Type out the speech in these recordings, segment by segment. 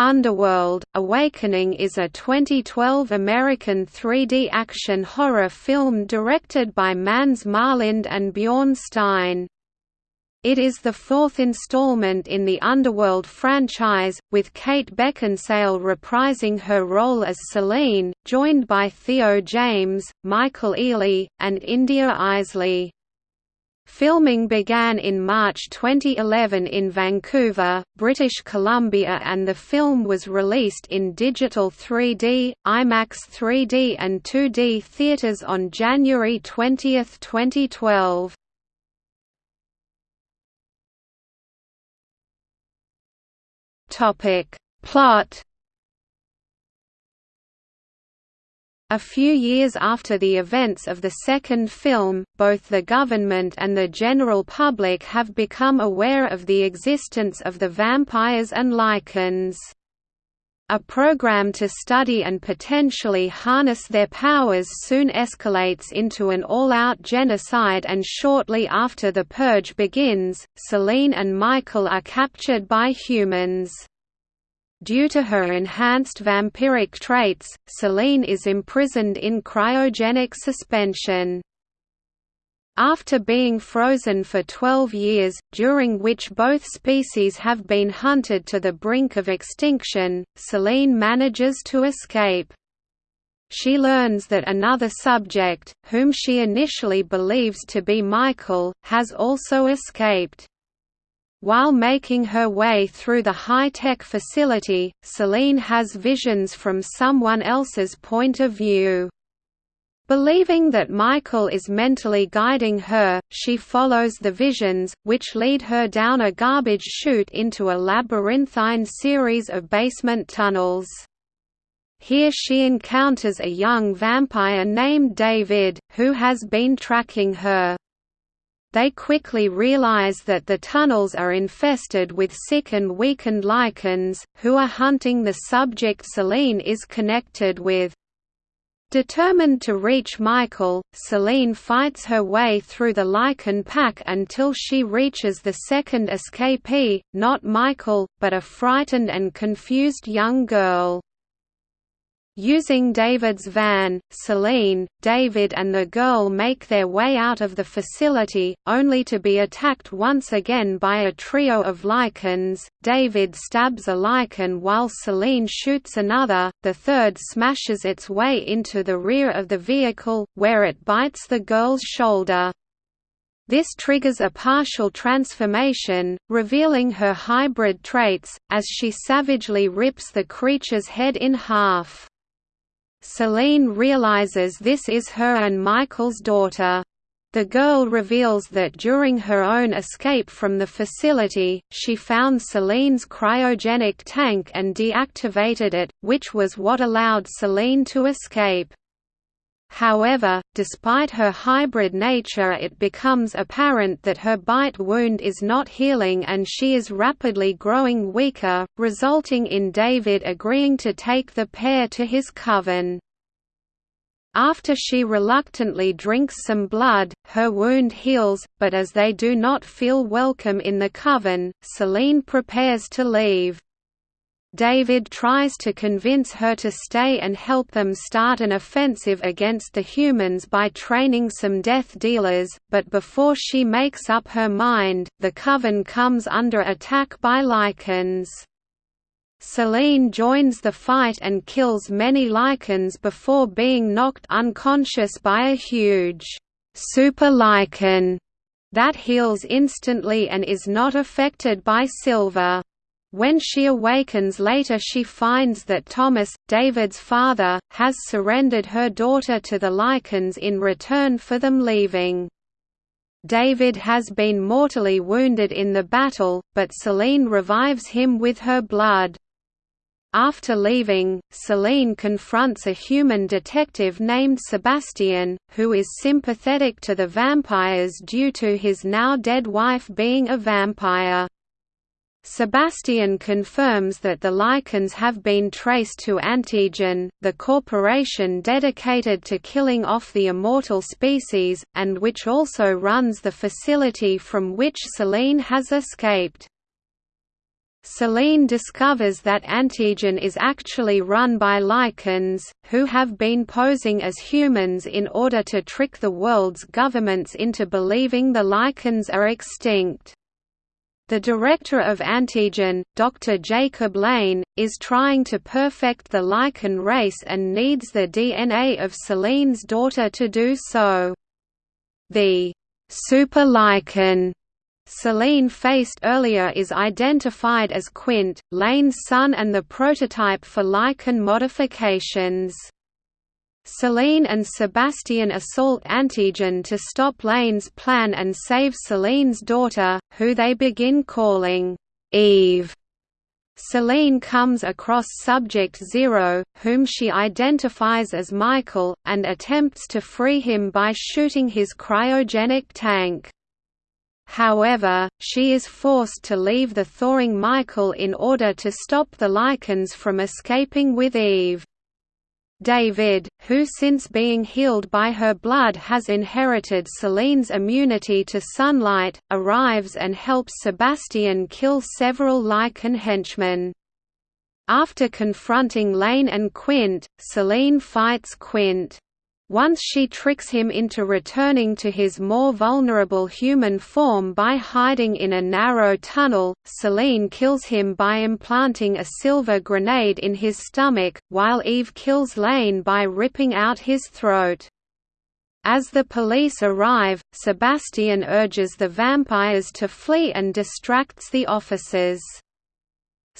Underworld – Awakening is a 2012 American 3D action horror film directed by Mans Mårlind and Bjorn Stein. It is the fourth installment in the Underworld franchise, with Kate Beckinsale reprising her role as Selene, joined by Theo James, Michael Ealy, and India Eisley. Filming began in March 2011 in Vancouver, British Columbia and the film was released in digital 3D, IMAX 3D and 2D theaters on January 20, 2012. Topic: Plot A few years after the events of the second film, both the government and the general public have become aware of the existence of the vampires and lycans. A program to study and potentially harness their powers soon escalates into an all-out genocide and shortly after the purge begins, Selene and Michael are captured by humans. Due to her enhanced vampiric traits, Selene is imprisoned in cryogenic suspension. After being frozen for 12 years, during which both species have been hunted to the brink of extinction, Selene manages to escape. She learns that another subject, whom she initially believes to be Michael, has also escaped. While making her way through the high-tech facility, Selene has visions from someone else's point of view. Believing that Michael is mentally guiding her, she follows the visions, which lead her down a garbage chute into a labyrinthine series of basement tunnels. Here she encounters a young vampire named David, who has been tracking her. They quickly realize that the tunnels are infested with sick and weakened Lycans, who are hunting the subject Selene is connected with. Determined to reach Michael, Selene fights her way through the Lycan pack until she reaches the second escapee, not Michael, but a frightened and confused young girl. Using David's van, Selene, David and the girl make their way out of the facility, only to be attacked once again by a trio of lycans. David stabs a lycan while Selene shoots another, the third smashes its way into the rear of the vehicle, where it bites the girl's shoulder. This triggers a partial transformation, revealing her hybrid traits, as she savagely rips the creature's head in half. Selene realizes this is her and Michael's daughter. The girl reveals that during her own escape from the facility, she found Selene's cryogenic tank and deactivated it, which was what allowed Selene to escape. However, despite her hybrid nature it becomes apparent that her bite wound is not healing and she is rapidly growing weaker, resulting in David agreeing to take the pair to his coven. After she reluctantly drinks some blood, her wound heals, but as they do not feel welcome in the coven, Selene prepares to leave. David tries to convince her to stay and help them start an offensive against the humans by training some death dealers, but before she makes up her mind, the Coven comes under attack by Lycans. Selene joins the fight and kills many Lycans before being knocked unconscious by a huge super Lycan that heals instantly and is not affected by Silver. When she awakens later she finds that Thomas, David's father, has surrendered her daughter to the Lycans in return for them leaving. David has been mortally wounded in the battle, but Selene revives him with her blood. After leaving, Selene confronts a human detective named Sebastian, who is sympathetic to the vampires due to his now dead wife being a vampire. Sebastian confirms that the Lycans have been traced to Antigen, the corporation dedicated to killing off the immortal species, and which also runs the facility from which Selene has escaped. Selene discovers that Antigen is actually run by Lycans, who have been posing as humans in order to trick the world's governments into believing the Lycans are extinct. The director of Antigen, Dr. Jacob Lane, is trying to perfect the Lycan race and needs the DNA of Selene's daughter to do so. The super Lycan Selene faced earlier is identified as Quint, Lane's son and the prototype for Lycan modifications. Selene and Sebastian assault Antigen to stop Lane's plan and save Selene's daughter, who they begin calling Eve. Selene comes across Subject Zero, whom she identifies as Michael, and attempts to free him by shooting his cryogenic tank. However, she is forced to leave the thawing Michael in order to stop the Lycans from escaping with Eve. David, who since being healed by her blood has inherited Selene's immunity to sunlight, arrives and helps Sebastian kill several Lycan henchmen. After confronting Lane and Quint, Selene fights Quint. Once she tricks him into returning to his more vulnerable human form by hiding in a narrow tunnel, Selene kills him by implanting a silver grenade in his stomach, while Eve kills Lane by ripping out his throat. As the police arrive, Sebastian urges the vampires to flee and distracts the officers.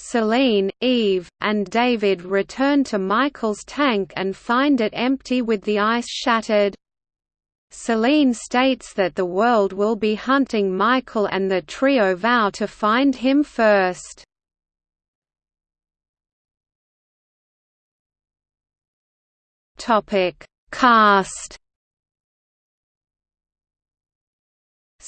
Selene, Eve, and David return to Michael's tank and find it empty with the ice shattered. Selene states that the world will be hunting Michael and the trio vow to find him first. Cast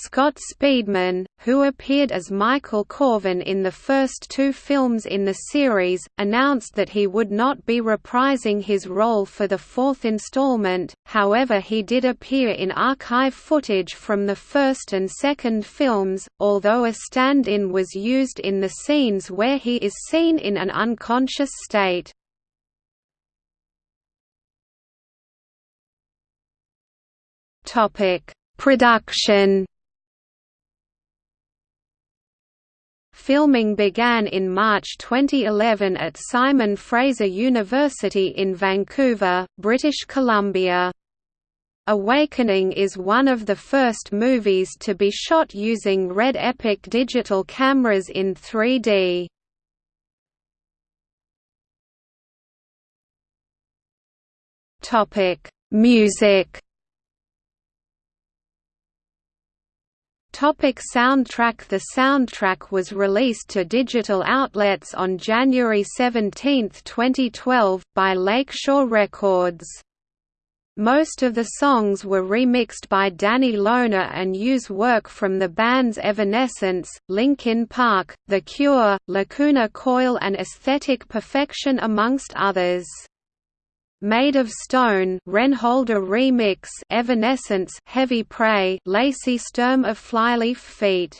Scott Speedman, who appeared as Michael Corvin in the first two films in the series, announced that he would not be reprising his role for the fourth installment, however he did appear in archive footage from the first and second films, although a stand-in was used in the scenes where he is seen in an unconscious state. Production Filming began in March 2011 at Simon Fraser University in Vancouver, British Columbia. Awakening is one of the first movies to be shot using Red Epic digital cameras in 3D. Music Topic soundtrack The soundtrack was released to digital outlets on January 17, 2012, by Lakeshore Records. Most of the songs were remixed by Danny Lohner and use work from the bands Evanescence, Linkin Park, The Cure, Lacuna Coil and Aesthetic Perfection amongst others. Made of Stone Renholder remix Evanescence Heavy Prey Lacey Sturm of Flyleaf Feet.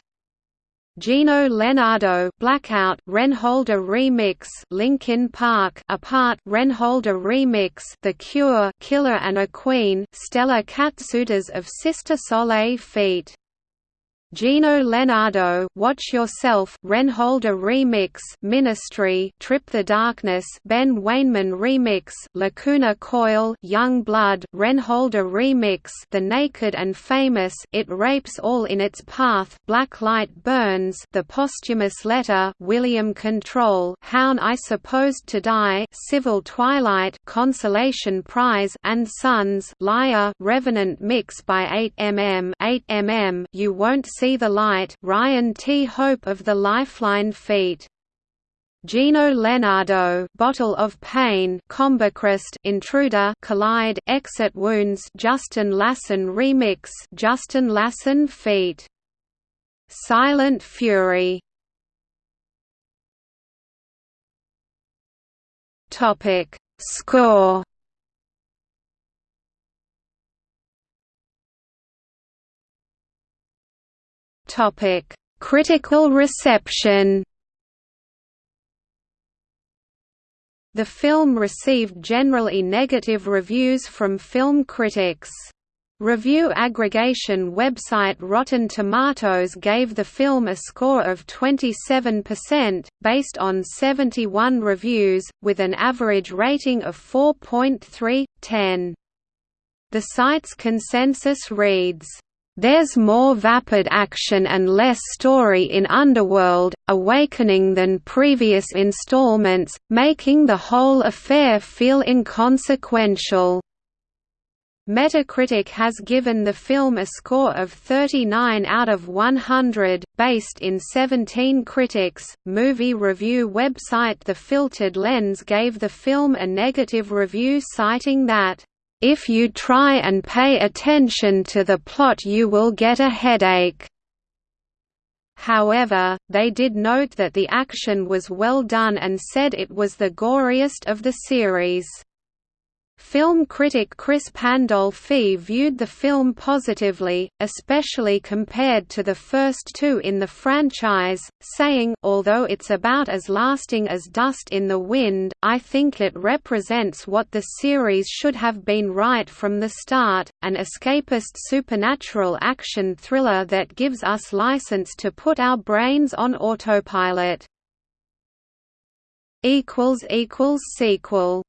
Geno Lenardo Blackout Renholder remix Linkin Park Apart Renholder remix The Cure Killer and a Queen Stella Katsoudas of Sister Soleil Feet Geno Lenardo, Watch Yourself, Renholder Remix, Ministry, Trip the Darkness, Ben Weinman Remix, Lacuna Coil, Young Blood, Renholder Remix, The Naked and Famous, It Rapes All in Its Path, Black Light Burns, The Posthumous Letter, William Control, Hown I Supposed to Die, Civil Twilight, Consolation Prize, and Sons, Liar, Revenant Mix by 8mm, 8mm, You Won't See the Light, Ryan T. Hope of the Lifeline Feat. Geno Lenardo, Bottle of Pain, Combichrist, Intruder, Collide, Exit Wounds, Justin Lassen remix, Justin Lassen feat. Silent Fury. Topic: Score. Topic: Critical reception. The film received generally negative reviews from film critics. Review aggregation website Rotten Tomatoes gave the film a score of 27%, based on 71 reviews, with an average rating of 4.3/10. The site's consensus reads, there's more vapid action and less story in Underworld, Awakening than previous installments, making the whole affair feel inconsequential. Metacritic has given the film a score of 39 out of 100, based in 17 critics. Movie review website The Filtered Lens gave the film a negative review citing that, if you try and pay attention to the plot you will get a headache. However, they did note that the action was well done and said it was the goriest of the series. Film critic Chris Pandolfi viewed the film positively, especially compared to the first two in the franchise, saying, although it's about as lasting as Dust in the Wind, I think it represents what the series should have been right from the start, an escapist supernatural action thriller that gives us license to put our brains on autopilot. Sequel